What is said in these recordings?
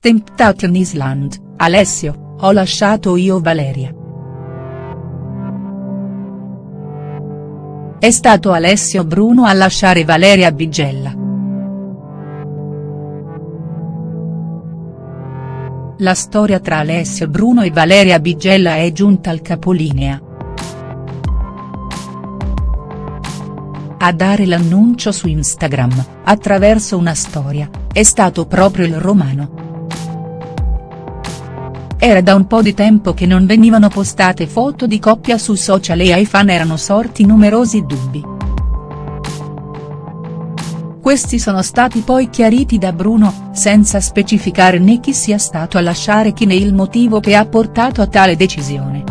Temptation Island, Alessio, ho lasciato io Valeria. È stato Alessio Bruno a lasciare Valeria Bigella. La storia tra Alessio Bruno e Valeria Bigella è giunta al capolinea. A dare l'annuncio su Instagram, attraverso una storia, è stato proprio il romano. Era da un po' di tempo che non venivano postate foto di coppia su social e ai fan erano sorti numerosi dubbi. Questi sono stati poi chiariti da Bruno, senza specificare né chi sia stato a lasciare chi né il motivo che ha portato a tale decisione.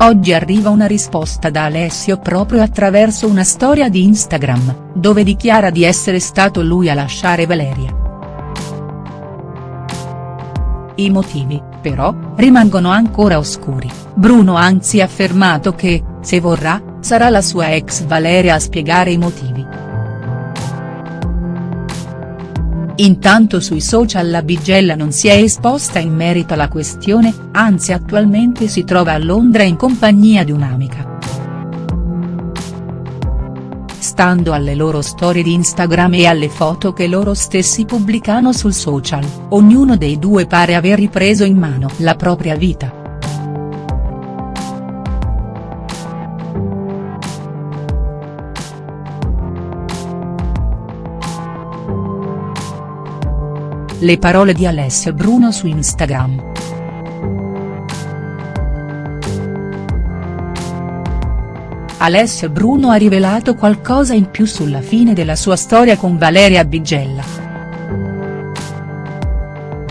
Oggi arriva una risposta da Alessio proprio attraverso una storia di Instagram, dove dichiara di essere stato lui a lasciare Valeria. I motivi, però, rimangono ancora oscuri, Bruno ha anzi affermato che, se vorrà, sarà la sua ex Valeria a spiegare i motivi. Intanto sui social la Bigella non si è esposta in merito alla questione, anzi attualmente si trova a Londra in compagnia di un'amica. Stando alle loro storie di Instagram e alle foto che loro stessi pubblicano sul social, ognuno dei due pare aver ripreso in mano la propria vita. Le parole di Alessio Bruno su Instagram. Alessio Bruno ha rivelato qualcosa in più sulla fine della sua storia con Valeria Bigella.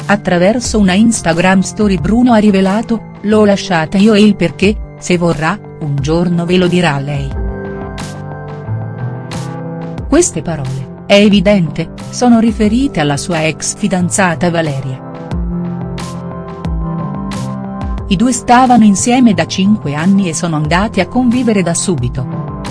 Attraverso una Instagram story Bruno ha rivelato, l'ho lasciata io e il perché, se vorrà, un giorno ve lo dirà lei. Queste parole, è evidente, sono riferite alla sua ex fidanzata Valeria. I due stavano insieme da 5 anni e sono andati a convivere da subito.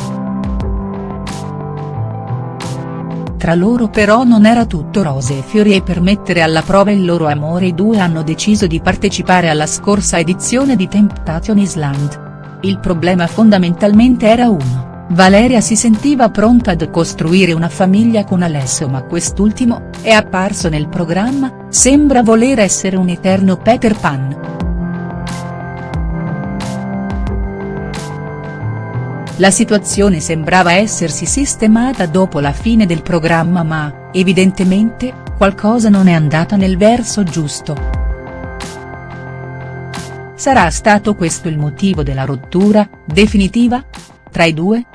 Tra loro però non era tutto rose e fiori e per mettere alla prova il loro amore i due hanno deciso di partecipare alla scorsa edizione di Temptation Island. Il problema fondamentalmente era uno, Valeria si sentiva pronta ad costruire una famiglia con Alessio ma quest'ultimo, è apparso nel programma, sembra voler essere un eterno Peter Pan. La situazione sembrava essersi sistemata dopo la fine del programma ma, evidentemente, qualcosa non è andata nel verso giusto. Sarà stato questo il motivo della rottura, definitiva? Tra i due?.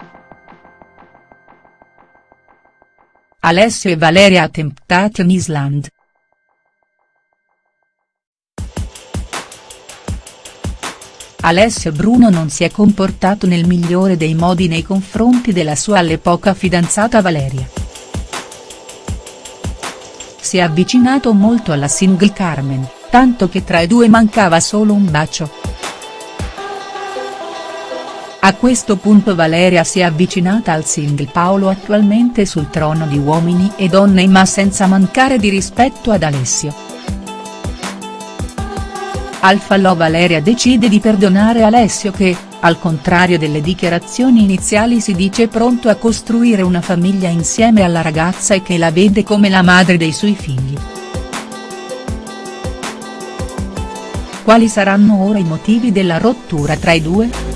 Alessio e Valeria a Temptation Island. Alessio Bruno non si è comportato nel migliore dei modi nei confronti della sua all'epoca fidanzata Valeria. Si è avvicinato molto alla single Carmen, tanto che tra i due mancava solo un bacio. A questo punto Valeria si è avvicinata al single Paolo attualmente sul trono di Uomini e Donne ma senza mancare di rispetto ad Alessio. Al falò Valeria decide di perdonare Alessio che, al contrario delle dichiarazioni iniziali si dice pronto a costruire una famiglia insieme alla ragazza e che la vede come la madre dei suoi figli. Quali saranno ora i motivi della rottura tra i due?.